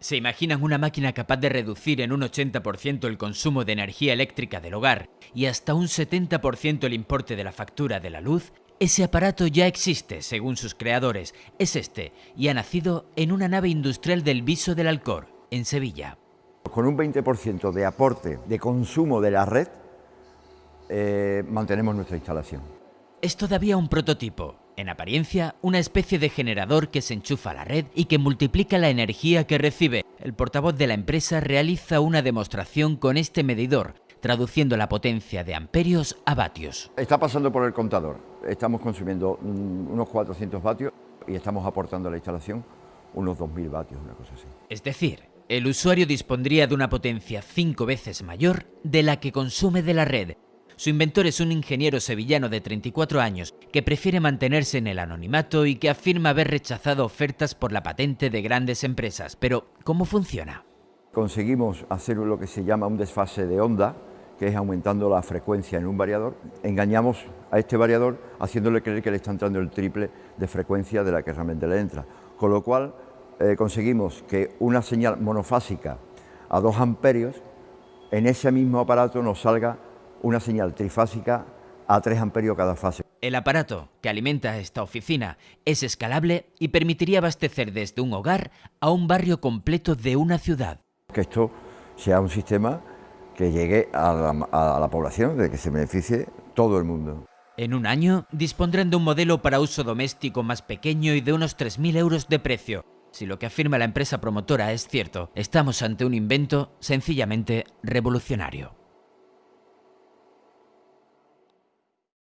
¿Se imaginan una máquina capaz de reducir en un 80% el consumo de energía eléctrica del hogar y hasta un 70% el importe de la factura de la luz? Ese aparato ya existe, según sus creadores, es este, y ha nacido en una nave industrial del Viso del Alcor, en Sevilla. Con un 20% de aporte de consumo de la red, eh, mantenemos nuestra instalación. Es todavía un prototipo, en apariencia, una especie de generador que se enchufa a la red y que multiplica la energía que recibe. El portavoz de la empresa realiza una demostración con este medidor, traduciendo la potencia de amperios a vatios. Está pasando por el contador. Estamos consumiendo mm, unos 400 vatios y estamos aportando a la instalación unos 2.000 vatios, una cosa así. Es decir, el usuario dispondría de una potencia cinco veces mayor de la que consume de la red, su inventor es un ingeniero sevillano de 34 años que prefiere mantenerse en el anonimato y que afirma haber rechazado ofertas por la patente de grandes empresas. Pero, ¿cómo funciona? Conseguimos hacer lo que se llama un desfase de onda, que es aumentando la frecuencia en un variador. Engañamos a este variador haciéndole creer que le está entrando el triple de frecuencia de la que realmente le entra. Con lo cual eh, conseguimos que una señal monofásica a 2 amperios en ese mismo aparato nos salga una señal trifásica a 3 amperios cada fase. El aparato que alimenta esta oficina es escalable y permitiría abastecer desde un hogar a un barrio completo de una ciudad. Que esto sea un sistema que llegue a la, a la población, de que se beneficie todo el mundo. En un año dispondrán de un modelo para uso doméstico más pequeño y de unos 3.000 euros de precio. Si lo que afirma la empresa promotora es cierto, estamos ante un invento sencillamente revolucionario.